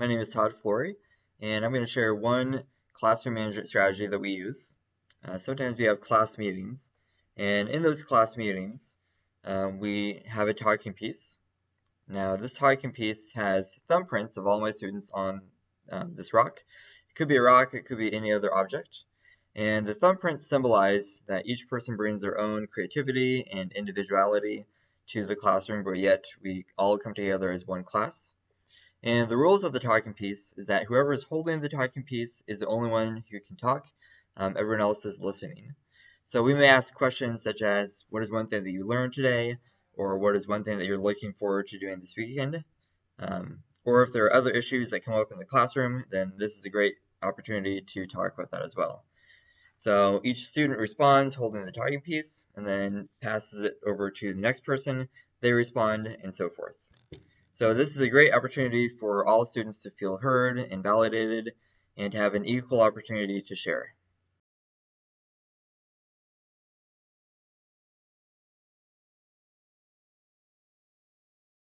My name is Todd Flory, and I'm going to share one classroom management strategy that we use. Uh, sometimes we have class meetings, and in those class meetings, um, we have a talking piece. Now, this talking piece has thumbprints of all my students on um, this rock. It could be a rock, it could be any other object. And the thumbprints symbolize that each person brings their own creativity and individuality to the classroom, but yet we all come together as one class. And the rules of the talking piece is that whoever is holding the talking piece is the only one who can talk. Um, everyone else is listening. So we may ask questions such as, what is one thing that you learned today? Or what is one thing that you're looking forward to doing this weekend? Um, or if there are other issues that come up in the classroom, then this is a great opportunity to talk about that as well. So each student responds holding the talking piece and then passes it over to the next person. They respond and so forth. So this is a great opportunity for all students to feel heard and validated and to have an equal opportunity to share.